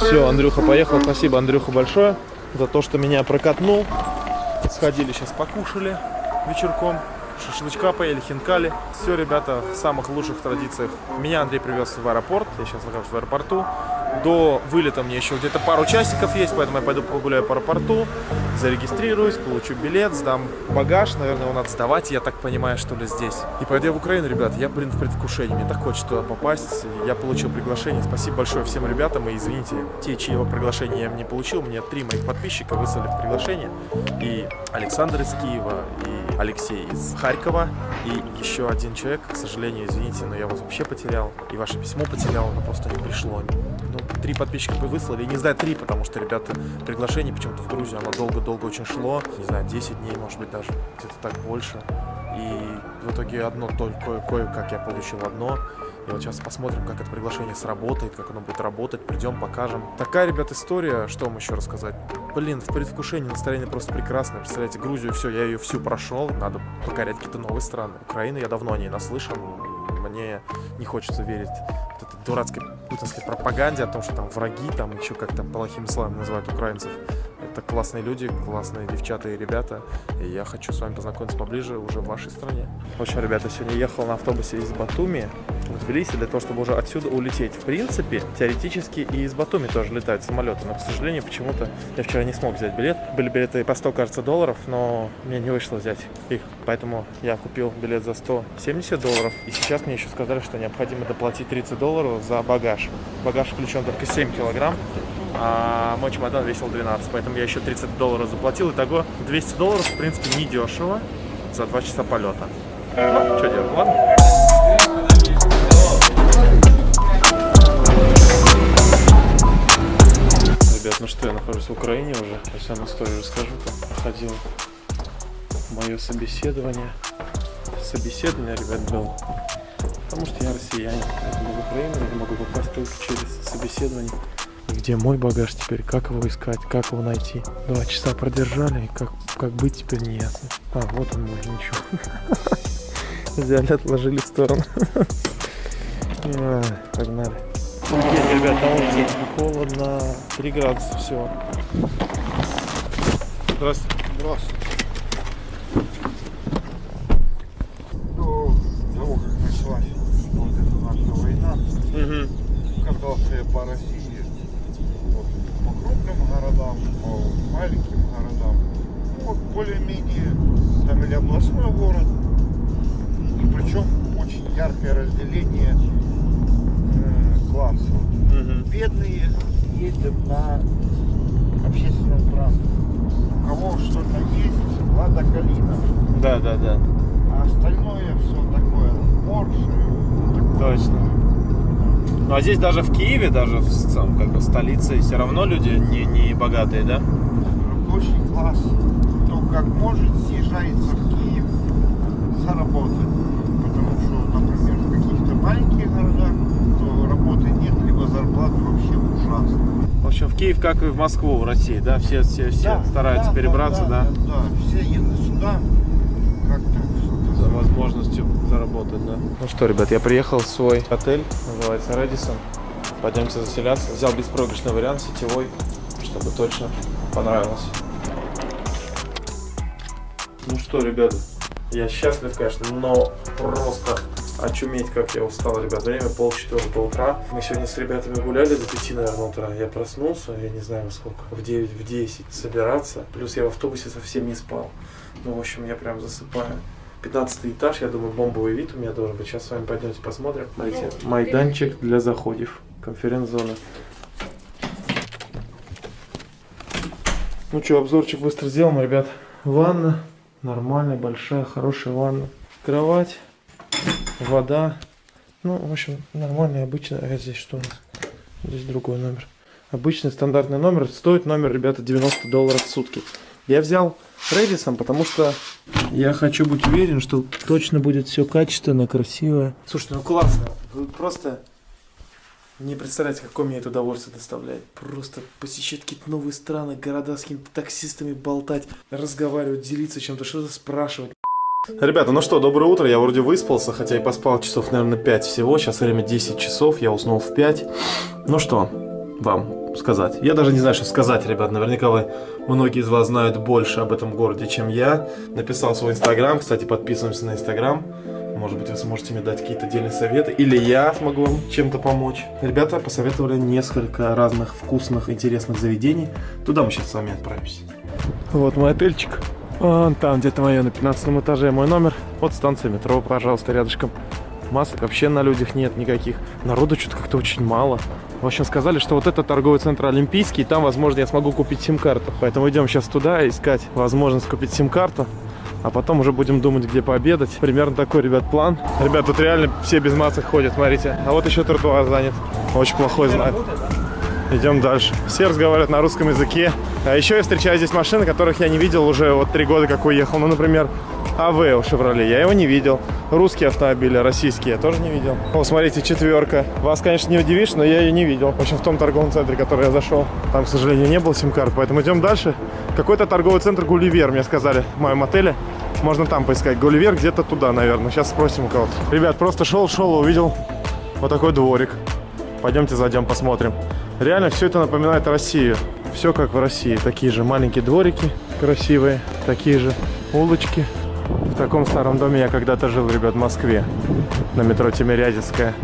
Все, Андрюха поехал. Спасибо, Андрюха, большое за то, что меня прокатнул. Сходили сейчас покушали вечерком. Шашлычка поели, хинкали. Все, ребята, в самых лучших традициях. Меня Андрей привез в аэропорт. Я сейчас нахожусь в аэропорту. До вылета мне еще где-то пару часиков есть, поэтому я пойду погуляю по аэропорту, зарегистрируюсь, получу билет, сдам багаж. Наверное, его надо сдавать, я так понимаю, что ли, здесь. И пойду я в Украину, ребят. Я, блин, в предвкушении. Мне так хочется туда попасть. Я получил приглашение. Спасибо большое всем ребятам. И извините, те, чьего приглашения я не получил, мне три моих подписчика выслали приглашение. И Александр из Киева, и Алексей из Харькова, и еще один человек, к сожалению, извините, но я вас вообще потерял. И ваше письмо потерял, оно просто не пришло. Ну, три подписчика бы выслали. Не знаю, три, потому что, ребята, приглашение почему-то в Грузию, оно долго-долго очень шло. Не знаю, 10 дней, может быть, даже где-то так больше. И в итоге одно только кое-как я получил одно. И вот сейчас посмотрим, как это приглашение сработает, как оно будет работать. Придем, покажем. Такая, ребят, история. Что вам еще рассказать? Блин, в предвкушении настроение просто прекрасное. Представляете, Грузию, все, я ее всю прошел. Надо покорять какие-то новые страны. Украина, я давно о ней наслышан. Мне не хочется верить вот этой дурацкой путинской пропаганде о том, что там враги, там еще как там плохими словами называют украинцев. Это классные люди, классные девчата и ребята. И я хочу с вами познакомиться поближе уже в вашей стране. В общем, ребята, сегодня ехал на автобусе из Батуми в Тбилиси для того, чтобы уже отсюда улететь. В принципе, теоретически и из Батуми тоже летают самолеты. Но, к сожалению, почему-то я вчера не смог взять билет. Были билеты по 100, кажется, долларов, но мне не вышло взять их. Поэтому я купил билет за 170 долларов. И сейчас мне еще сказали, что необходимо доплатить 30 долларов за багаж. Багаж включен только 7 килограмм а мой чемодан весил 12, поэтому я еще 30 долларов заплатил. Итого 200 долларов, в принципе, не дешево за 2 часа полета. Ну, что делать, ладно? Ну что, я нахожусь в Украине уже. Сейчас вам историю расскажу, как проходило мое собеседование. Собеседование, ребят, было. Потому что я россиянин, поэтому в Украину я могу попасть только через собеседование где мой багаж теперь, как его искать, как его найти. Два часа продержали, и как, как быть теперь не ясно. А, вот он мой, ничего. Взяли, отложили в сторону. Погнали. Есть, ребят, на улице холодно, 3 градуса всего. Здравствуйте. Здравствуйте. До как началась вот эта наша война, Угу. катался по России, вот, по крупным городам, по маленьким городам. Ну, вот более-менее, там или областной город, и причем очень яркое разделение классов. Угу. Бедные ездят на общественном транспорте. У кого что-то есть, лада калина. Да, да, да. А остальное все такое Порше. Точно. Ну а здесь даже в Киеве, даже в самом, как бы столице, все равно люди не, не богатые, да? Очень класс. Кто как может, съезжается в Киев заработать. Потому что, например, в каких-то маленьких городах то работы нет, либо зарплаты вообще ужасные. В Киев, как и в Москву, в России, да? Все, все, все Да, стараются да, перебраться, да? Да, да, все едут сюда, как-то За возможностью заработать, да? Ну что, ребят, я приехал в свой отель, называется Редисон. Пойдемте заселяться. Взял беспроигрышный вариант, сетевой, чтобы точно понравилось. Ну что, ребята, я счастлив, конечно, но просто очуметь, как я устал, ребят. Время полчетвертого утра. Мы сегодня с ребятами гуляли до пяти, наверное, утра. Я проснулся, я не знаю во сколько, в 9, в 10 собираться. Плюс я в автобусе совсем не спал. Ну, в общем, я прям засыпаю. 15 этаж, я думаю, бомбовый вид у меня должен быть. Сейчас с вами пойдемте посмотрим. Смотрите, майданчик для заходов. Конференц-зона. Ну что, обзорчик быстро сделаем, ребят. Ванна. Нормальная, большая, хорошая ванна. Кровать. Вода. Ну, в общем, нормальный, обычный. А здесь что у нас? Здесь другой номер. Обычный стандартный номер. Стоит номер, ребята, 90 долларов в сутки. Я взял Редисом, потому что я хочу быть уверен, что точно будет все качественно, красиво. Слушайте, ну классно. Вы просто не представляете, какое мне это удовольствие доставляет. Просто посещать какие-то новые страны, города с какими-то таксистами болтать, разговаривать, делиться чем-то, что-то спрашивать. Ребята, ну что, доброе утро. Я вроде выспался, хотя и поспал часов, наверное, 5 всего. Сейчас время 10 часов, я уснул в 5. Ну что, вам сказать. Я даже не знаю, что сказать, ребят. Наверняка вы, многие из вас знают больше об этом городе, чем я. Написал свой инстаграм. Кстати, подписываемся на инстаграм. Может быть, вы сможете мне дать какие-то отдельные советы. Или я смогу вам чем-то помочь. Ребята посоветовали несколько разных вкусных, интересных заведений. Туда мы сейчас с вами отправимся. Вот мой отельчик. Вон там где-то мое на 15 этаже мой номер. Вот станция метро, пожалуйста, рядышком. Масок вообще на людях нет никаких. Народу что-то как-то очень мало. В общем, сказали, что вот это торговый центр Олимпийский, там, возможно, я смогу купить сим-карту. Поэтому идем сейчас туда искать возможность купить сим-карту. А потом уже будем думать, где пообедать. Примерно такой, ребят, план. Ребят, тут реально все без масок ходят, смотрите. А вот еще тротуар занят. Очень плохой знак. Идем дальше. Все разговаривают на русском языке. А еще я встречаю здесь машины, которых я не видел уже вот три года, как уехал. Ну, например, АВ у Шевроле. Я его не видел. Русские автомобили, российские я тоже не видел. О, смотрите, четверка. Вас, конечно, не удивишь, но я ее не видел. В общем, в том торговом центре, в который я зашел. Там, к сожалению, не было сим-карт, поэтому идем дальше. Какой-то торговый центр Гулливер, мне сказали, в моем отеле. Можно там поискать. Гулливер где-то туда, наверное. Сейчас спросим у кого-то. Ребят, просто шел-шел, увидел вот такой дворик. Пойдемте зайдем, посмотрим. Реально все это напоминает Россию. Все как в России. Такие же маленькие дворики красивые, такие же улочки. В таком старом доме я когда-то жил, ребят, в Москве. На метро Тимирязевская.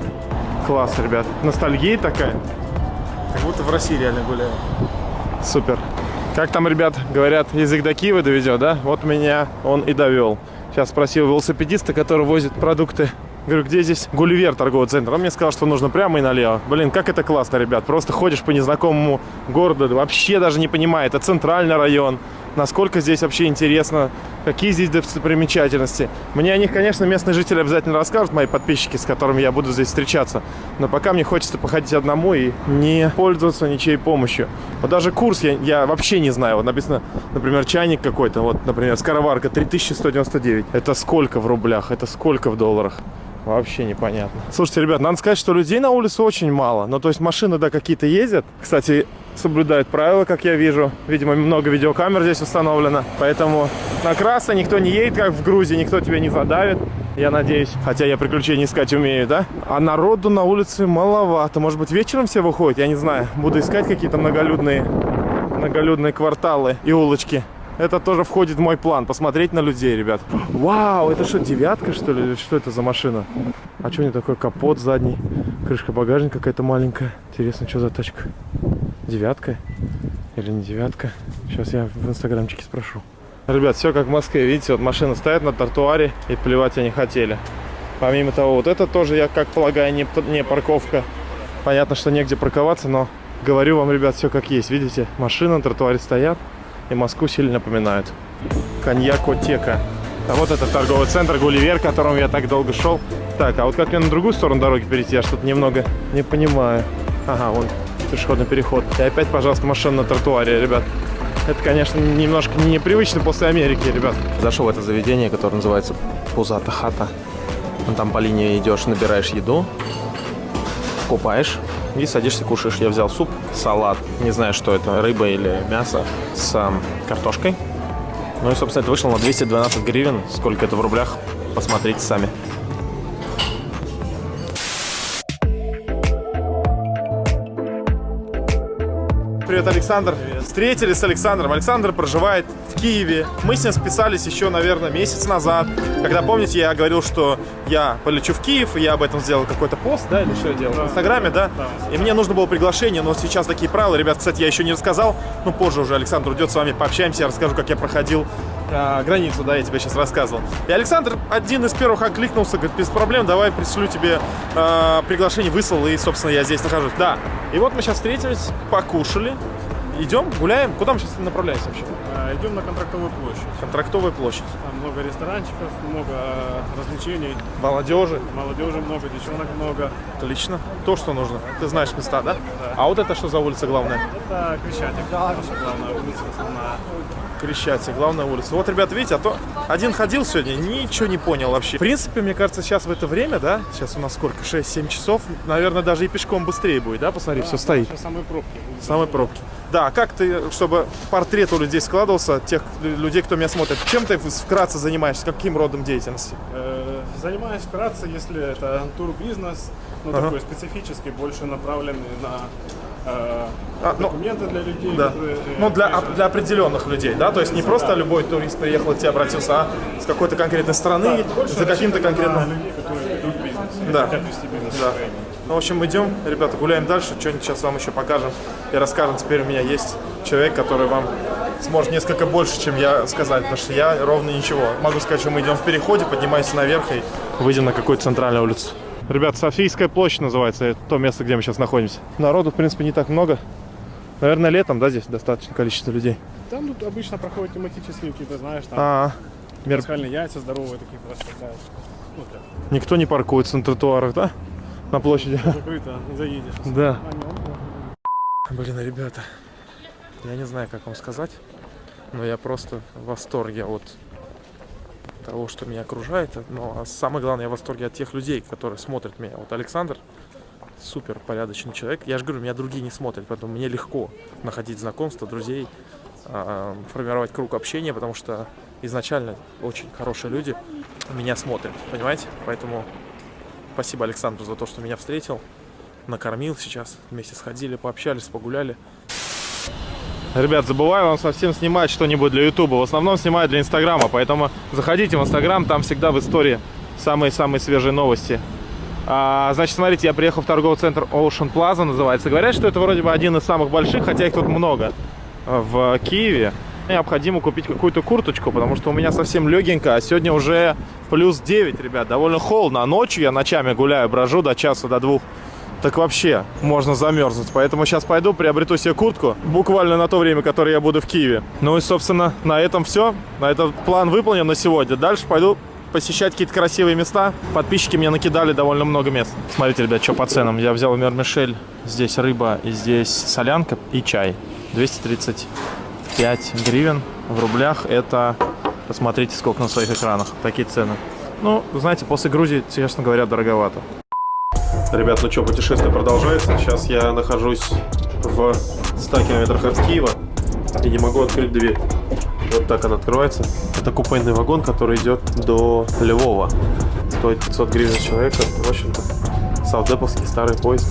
Класс, ребят. Ностальгия такая. Как будто в России реально гуляю. Супер. Как там, ребят, говорят, язык до Киева доведет, да? Вот меня он и довел. Сейчас спросил велосипедиста, который возит продукты Говорю, где здесь Гулливер торговый центр? Он мне сказал, что нужно прямо и налево. Блин, как это классно, ребят. Просто ходишь по незнакомому городу, вообще даже не понимая, это центральный район. Насколько здесь вообще интересно, какие здесь достопримечательности. Мне о них, конечно, местные жители обязательно расскажут, мои подписчики, с которыми я буду здесь встречаться. Но пока мне хочется походить одному и не пользоваться ничьей помощью. Вот даже курс я, я вообще не знаю. Вот написано, например, чайник какой-то, вот, например, скороварка 3199. Это сколько в рублях? Это сколько в долларах? Вообще непонятно. Слушайте, ребят, надо сказать, что людей на улице очень мало. Ну, то есть машины, да, какие-то ездят. Кстати, соблюдают правила, как я вижу. Видимо, много видеокамер здесь установлено. Поэтому на красное никто не едет, как в Грузии. Никто тебя не задавит, я надеюсь. Хотя я приключения искать умею, да? А народу на улице маловато. Может быть, вечером все выходят? Я не знаю. Буду искать какие-то многолюдные, многолюдные кварталы и улочки. Это тоже входит в мой план, посмотреть на людей, ребят. Вау, это что, девятка, что ли? Что это за машина? А что не такой капот задний? Крышка багажника какая-то маленькая. Интересно, что за тачка? Девятка? Или не девятка? Сейчас я в инстаграмчике спрошу. Ребят, все как в Москве. Видите, вот машины стоят на тротуаре и плевать они хотели. Помимо того, вот это тоже, я как полагаю, не, не парковка. Понятно, что негде парковаться, но говорю вам, ребят, все как есть. Видите, машины на тротуаре стоят и Москву сильно напоминают. Коньякотека. А вот это торговый центр Гулливер, к которому я так долго шел. Так, а вот как мне на другую сторону дороги перейти, я что-то немного не понимаю. Ага, вон пешеходный переход. И опять, пожалуйста, машина на тротуаре, ребят. Это, конечно, немножко непривычно после Америки, ребят. Зашел в это заведение, которое называется Пузата Хата. Там по линии идешь, набираешь еду, купаешь и садишься, кушаешь. Я взял суп, салат, не знаю, что это, рыба или мясо с картошкой. Ну и, собственно, это вышло на 212 гривен. Сколько это в рублях, посмотрите сами. Привет, Александр. Привет. Встретились с Александром. Александр проживает Киеве. Мы с ним списались еще, наверное, месяц назад. Когда, помните, я говорил, что я полечу в Киев, и я об этом сделал какой-то пост, да, или что я делал? Да. В Инстаграме, да? да? И мне нужно было приглашение, но сейчас такие правила. Ребят, кстати, я еще не рассказал. Ну, позже уже Александр уйдет с вами, пообщаемся, я расскажу, как я проходил а, границу, да, я тебе сейчас рассказывал. И Александр один из первых окликнулся, говорит, без проблем, давай пришлю тебе а, приглашение, выслал, и, собственно, я здесь нахожусь. Да, и вот мы сейчас встретились, покушали, идем, гуляем. Куда мы сейчас направляемся вообще? А, идем на Контрактовую площадь. Контрактовая площадь. Там много ресторанчиков, много развлечений. Молодежи. Молодежи много, девчонок много. Отлично. То, что нужно. Ты знаешь места, да? Да. А вот это что за улица главная? Это Крещатик, наша главная улица основная. Крещатик, главная улица. Вот, ребята, видите, а то один ходил сегодня, ничего не понял вообще. В принципе, мне кажется, сейчас в это время, да, сейчас у нас сколько, 6-7 часов, наверное, даже и пешком быстрее будет, да, посмотри, Да, все стоит. Сейчас самые пробки. Самые пробки. Да, как ты, чтобы портрет у людей складывался, тех людей, кто меня смотрит, чем ты вкратце занимаешься, каким родом деятельности? Э, Занимаюсь вкратце, если это турбизнес, ну Ага. такой специфический, больше направленный на э, А, ну, документы для людей, Да. которые... э, Ну, для, приезжают. для определенных людей, да? То есть не просто любой турист приехал и к тебе обратился, а с какой-то конкретной страны, Больше за каким-то конкретным... людей, которые ведут бизнес, Да. хотят вести бизнес Да. Ну, в общем, идем, ребята, гуляем дальше. Что-нибудь сейчас вам еще покажем и расскажем. Теперь у меня есть человек, который вам сможет несколько больше, чем я сказать, потому что я ровно ничего. Могу сказать, что мы идем в переходе, поднимаемся наверх и выйдем на какую-то центральную улицу. Ребят, Софийская площадь называется, это то место, где мы сейчас находимся. Народу, в принципе, не так много. Наверное, летом, да, здесь достаточное количество людей. Там тут обычно проходят тематические какие-то, знаешь, там А, мер- пасхальные яйца здоровые такие расставляют. Ну, так, никто не паркуется на тротуарах, да? На площади. закрыто, не заедешь. Да. А, Блин, ребята, я не знаю, как вам сказать, но я просто в восторге от того, что меня окружает. Но а самое главное, я в восторге от тех людей, которые смотрят меня. Вот Александр супер порядочный человек. Я же говорю, меня другие не смотрят, поэтому мне легко находить знакомства, друзей, а, формировать круг общения, потому что изначально очень хорошие люди меня смотрят, понимаете? Поэтому спасибо Александру за то, что меня встретил накормил сейчас. Вместе сходили, пообщались, погуляли. Ребят, забываю вам совсем снимать что-нибудь для Ютуба. В основном снимаю для Инстаграма, поэтому заходите в Инстаграм, там всегда в истории самые-самые свежие новости. А, значит, смотрите, я приехал в торговый центр Ocean Plaza, называется. Говорят, что это вроде бы один из самых больших, хотя их тут много в Киеве. Необходимо купить какую-то курточку, потому что у меня совсем легенько, а сегодня уже плюс 9, ребят, довольно холодно. А ночью я ночами гуляю, брожу до часа, до двух. Так вообще можно замерзнуть. Поэтому сейчас пойду, приобрету себе куртку. Буквально на то время, которое я буду в Киеве. Ну и, собственно, на этом все. На этот план выполнен на сегодня. Дальше пойду посещать какие-то красивые места. Подписчики мне накидали довольно много мест. Смотрите, ребят, что по ценам. Я взял Мермишель. Здесь рыба и здесь солянка и чай. 235 гривен в рублях. Это, посмотрите, сколько на своих экранах. Такие цены. Ну, знаете, после Грузии, честно говоря, дороговато. Ребят, ну что, путешествие продолжается. Сейчас я нахожусь в 100 километрах от Киева и не могу открыть дверь. Вот так она открывается. Это купейный вагон, который идет до Львова. Стоит 500 гривен человека. В общем-то, саудеповский старый поезд.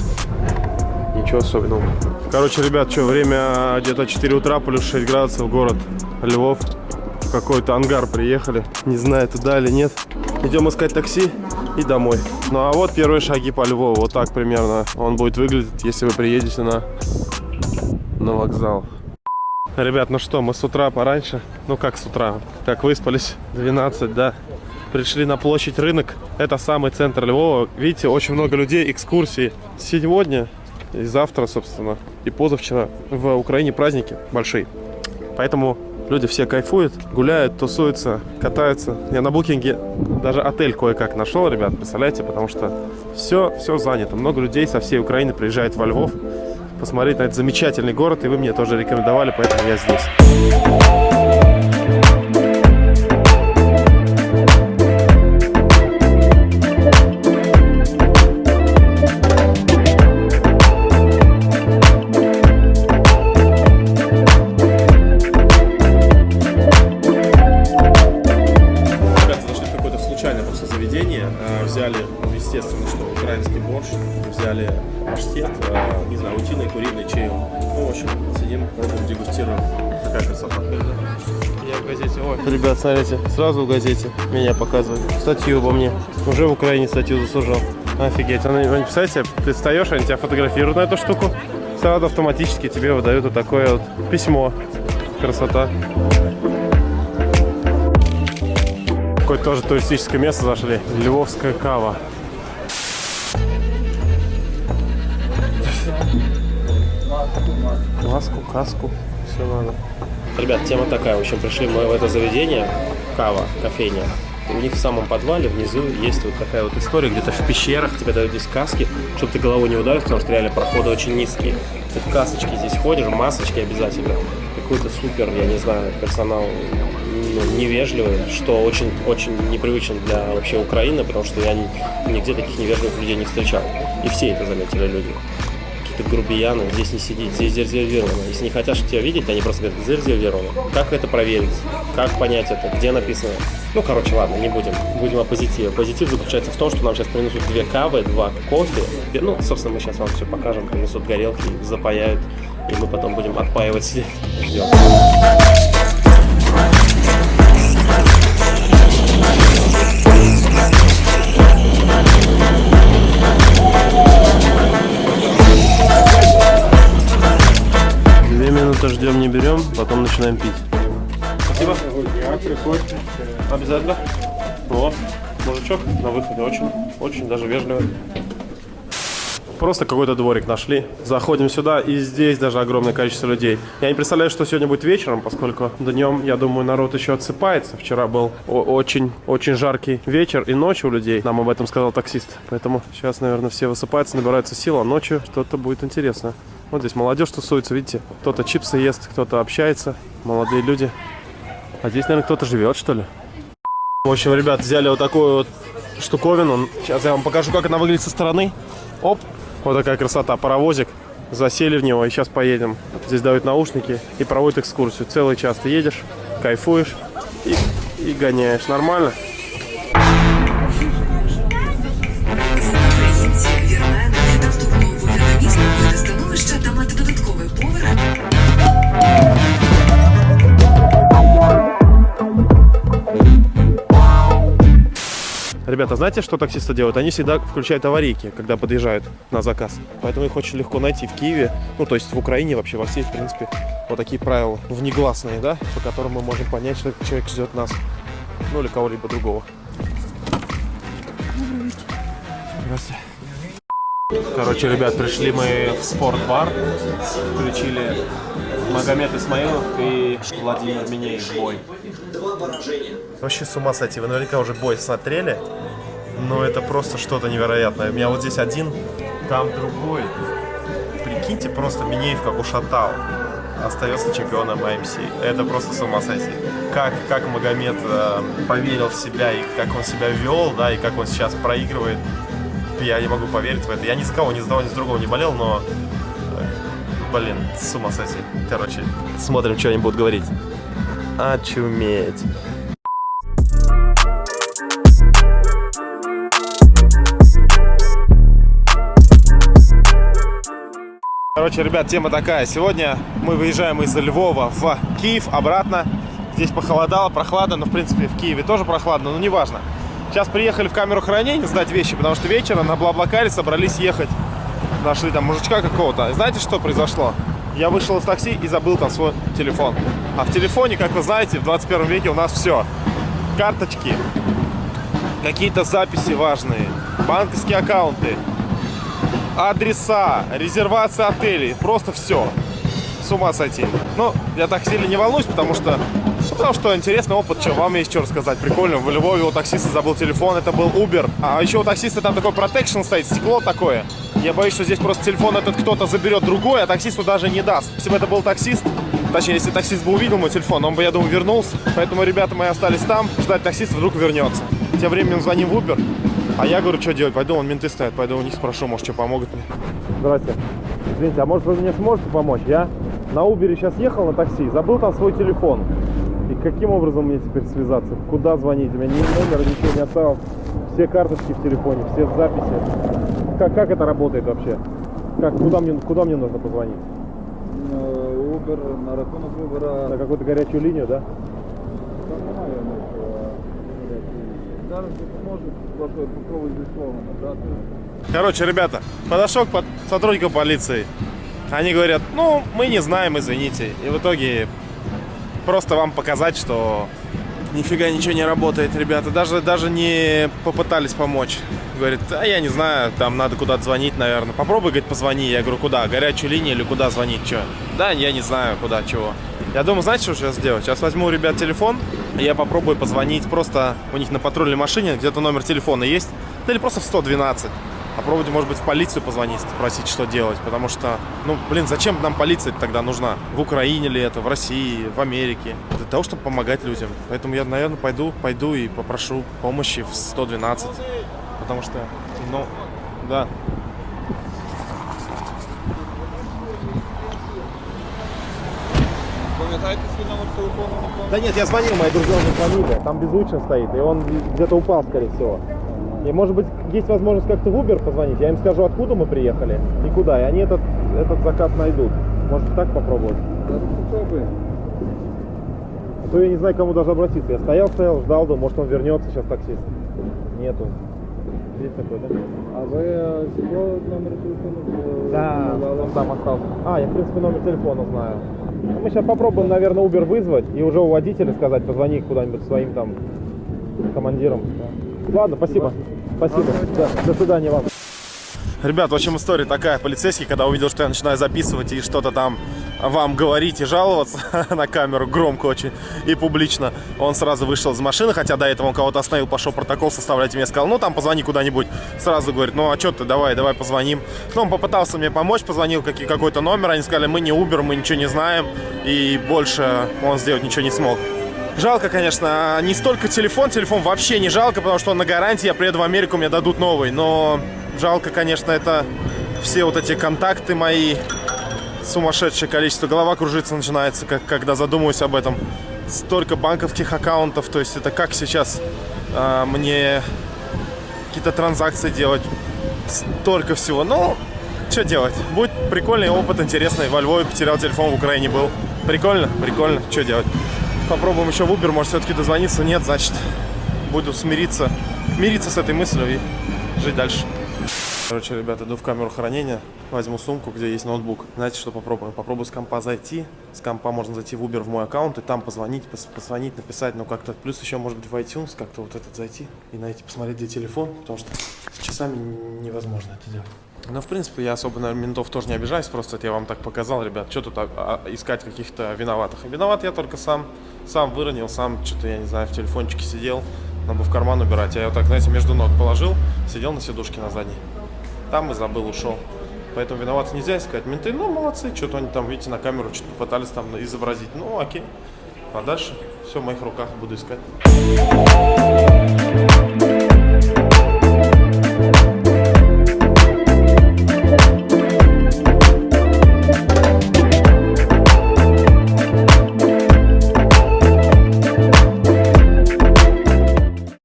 Ничего особенного. Короче, ребят, что, время где-то 4 утра, плюс 6 градусов, город Львов. В какой-то ангар приехали. Не знаю, туда или нет. Идем искать такси и домой. Ну а вот первые шаги по Львову. Вот так примерно он будет выглядеть, если вы приедете на, на вокзал. Ребят, ну что, мы с утра пораньше, ну как с утра, как выспались, 12, да. Пришли на площадь рынок, это самый центр Львова. Видите, очень много людей, экскурсии. Сегодня и завтра, собственно, и позавчера в Украине праздники большие. Поэтому люди все кайфуют, гуляют, тусуются, катаются. Я на букинге даже отель кое-как нашел, ребят, представляете, потому что все, все занято. Много людей со всей Украины приезжает во Львов посмотреть на этот замечательный город, и вы мне тоже рекомендовали, поэтому я здесь. Смотрите, сразу в газете меня показывают. Статью обо мне. Уже в Украине статью заслужил. Офигеть. Они, они, представляете, ты встаешь, они тебя фотографируют на эту штуку. Сразу автоматически тебе выдают вот такое вот письмо. Красота. Какое-то тоже туристическое место зашли. Львовская кава. Маску, каску, все надо. Ребят, тема такая. В общем, пришли мы в это заведение. Кава, кофейня. И у них в самом подвале внизу есть вот такая вот история, где-то в пещерах тебе дают здесь каски, чтобы ты головой не ударил, потому что реально проходы очень низкие. Ты в касочке здесь ходишь, масочки обязательно. Какой-то супер, я не знаю, персонал ну, невежливый, что очень, очень непривычно для вообще Украины, потому что я ни- нигде таких невежливых людей не встречал. И все это заметили люди. Ты грубиян, здесь не сидеть, здесь зарезервировано. Если не хотят тебя видеть, они просто говорят, зарезервировано. Как это проверить? Как понять это? Где написано? Ну, короче, ладно, не будем. Будем о позитиве. Позитив заключается в том, что нам сейчас принесут две кавы, два кофе. Ну, собственно, мы сейчас вам все покажем, принесут горелки, запаяют, и мы потом будем отпаивать. Ждем. Минуты ждем, не берем, потом начинаем пить. Спасибо. приходите. Обязательно. О, мужичок на выходе очень, очень даже вежливый. Просто какой-то дворик нашли. Заходим сюда, и здесь даже огромное количество людей. Я не представляю, что сегодня будет вечером, поскольку днем, я думаю, народ еще отсыпается. Вчера был очень-очень жаркий вечер и ночь у людей. Нам об этом сказал таксист. Поэтому сейчас, наверное, все высыпаются, набираются сил, а ночью что-то будет интересно. Вот здесь молодежь тусуется, видите? Кто-то чипсы ест, кто-то общается. Молодые люди. А здесь, наверное, кто-то живет, что ли? В общем, ребят, взяли вот такую вот штуковину. Сейчас я вам покажу, как она выглядит со стороны. Оп, вот такая красота. Паровозик. Засели в него и сейчас поедем. Здесь дают наушники и проводят экскурсию. Целый час ты едешь, кайфуешь и, и гоняешь. Нормально? Українці вірмени автового виробництва види становища та мати додатковий поверх Ребята, знаете, что таксисты делают? Они всегда включают аварийки, когда подъезжают на заказ. Поэтому их очень легко найти в Киеве. Ну, то есть в Украине вообще, во всей, в принципе, вот такие правила внегласные, да, по которым мы можем понять, что человек ждет нас. Ну, или кого-либо другого. Здравствуйте. Короче, ребят, пришли мы в спортбар, включили Магомед Исмаилов и Владимир Минеев бой. Вообще с ума сойти, вы наверняка уже бой смотрели, но это просто что-то невероятное. У меня вот здесь один, там другой. Прикиньте, просто Минеев как ушатал. Остается чемпионом АМС. Это просто с ума сойти. Как, как Магомед э, поверил в себя и как он себя вел, да, и как он сейчас проигрывает я не могу поверить в это. Я ни за кого, ни за того, ни за другого не болел, но... э, Блин, с ума сойти. Короче, смотрим, что они будут говорить. Очуметь. Короче, ребят, тема такая. Сегодня мы выезжаем из Львова в Киев обратно. Здесь похолодало, прохладно, но в принципе в Киеве тоже прохладно, но неважно. Сейчас приехали в камеру хранения сдать вещи, потому что вечером на Блаблакаре собрались ехать. Нашли там мужичка какого-то. И знаете, что произошло? Я вышел из такси и забыл там свой телефон. А в телефоне, как вы знаете, в 21 веке у нас все. Карточки, какие-то записи важные, банковские аккаунты, адреса, резервация отелей, просто все. С ума сойти. Но я так сильно не волнуюсь, потому что ну, потому что интересный опыт, что вам есть что рассказать. Прикольно. В Львове у таксиста забыл телефон, это был Uber. А еще у таксиста там такой протекшн стоит, стекло такое. Я боюсь, что здесь просто телефон этот кто-то заберет другой, а таксисту даже не даст. Если бы это был таксист, точнее, если таксист бы увидел мой телефон, он бы, я думаю, вернулся. Поэтому ребята мои остались там, ждать таксиста, вдруг вернется. Тем временем звоним в Uber, а я говорю, что делать? Пойду, вон менты стоят, пойду у них спрошу, может, что помогут мне. Здрасте. Извините, а может вы мне сможете помочь? Я на Uber сейчас ехал на такси, забыл там свой телефон. И каким образом мне теперь связаться? Куда звонить? У меня ни номера, ничего не оставил. Все карточки в телефоне, все записи. Как, как это работает вообще? Как, куда, мне, куда мне нужно позвонить? Uber, на рахунок Uber, На какую-то горячую линию, да? там немає нічого. Зараз допоможе, просто попробуй зі словом надати. Короче, ребята, подошел к под- сотрудникам полиции. Они говорят, ну, мы не знаем, извините. И в итоге просто вам показать, что нифига ничего не работает, ребята. Даже, даже не попытались помочь. Говорит, а я не знаю, там надо куда-то звонить, наверное. Попробуй, говорит, позвони. Я говорю, куда? Горячую линию или куда звонить, что? Да, я не знаю, куда, чего. Я думаю, знаете, что сейчас сделать? Сейчас возьму у ребят телефон, и я попробую позвонить просто у них на патрульной машине, где-то номер телефона есть, да или просто в 112 попробовать, может быть, в полицию позвонить, спросить, что делать, потому что, ну, блин, зачем нам полиция тогда нужна? В Украине ли это, в России, в Америке? Для того, чтобы помогать людям. Поэтому я, наверное, пойду, пойду и попрошу помощи в 112, потому что, ну, да. Да нет, я звонил, мои друзья уже звонили, там беззвучно стоит, и он где-то упал, скорее всего. И может быть есть возможность как-то в Uber позвонить. Я им скажу, откуда мы приехали и куда. И они этот, этот заказ найдут. Может так попробовать? Зараз попробуємо. А то я не знаю, к кому даже обратиться. Я стоял, стоял, ждал, думал, может он вернется сейчас таксист. Нету. Есть такой, да? А ви е, цього номер телефону е, Да, он там остался. А, я в принципе номер телефона знаю. Ну, Мы сейчас попробуем, наверное, Uber вызвать и уже у водителя сказать, позвони куда-нибудь своим там командирам. Ладно, спасибо. Спасибо. Да, до свидания вам. Ребят, в общем, история такая. Полицейский, когда увидел, что я начинаю записывать и что-то там вам говорить и жаловаться на камеру громко очень и публично, он сразу вышел из машины, хотя до этого он кого-то остановил, пошел протокол составлять, и мне сказал, ну там позвони куда-нибудь. Сразу говорит, ну а что ты, давай, давай позвоним. Ну, он попытался мне помочь, позвонил какой- какой-то номер, они сказали, мы не Uber, мы ничего не знаем, и больше он сделать ничего не смог. Жалко, конечно, не столько телефон, телефон вообще не жалко, потому что он на гарантии, я приеду в Америку, мне дадут новый, но жалко, конечно, это все вот эти контакты мои, сумасшедшее количество, голова кружиться начинается, как, когда задумываюсь об этом. Столько банковских аккаунтов, то есть это как сейчас а, мне какие-то транзакции делать, столько всего. Ну, что делать? Будет прикольный опыт, интересный. Во Львове потерял телефон, в Украине был. Прикольно, прикольно. Что делать? Попробуем еще в Uber, может все-таки дозвониться. Нет, значит, буду смириться, мириться с этой мыслью и жить дальше. Короче, ребята, иду в камеру хранения, возьму сумку, где есть ноутбук. Знаете, что попробую? Попробую с компа зайти. С компа можно зайти в Uber в мой аккаунт и там позвонить, позвонить, написать, ну как-то. Плюс еще, может быть, в iTunes как-то вот этот зайти и найти, посмотреть, где телефон, потому что с часами невозможно это делать. Но, в принципе, я особо на ментов тоже не обижаюсь, просто это я вам так показал, ребят. Что тут а, а, искать каких-то виноватых? Виноват я только сам, сам выронил, сам что-то, я не знаю, в телефончике сидел, надо бы в карман убирать. Я его так, знаете, между ног положил, сидел на сидушке на задней. Там и забыл, ушел. Поэтому виноват нельзя искать. Менты, ну, молодцы, что-то они там, видите, на камеру что-то пытались там изобразить. Ну, окей. А дальше все в моих руках буду искать.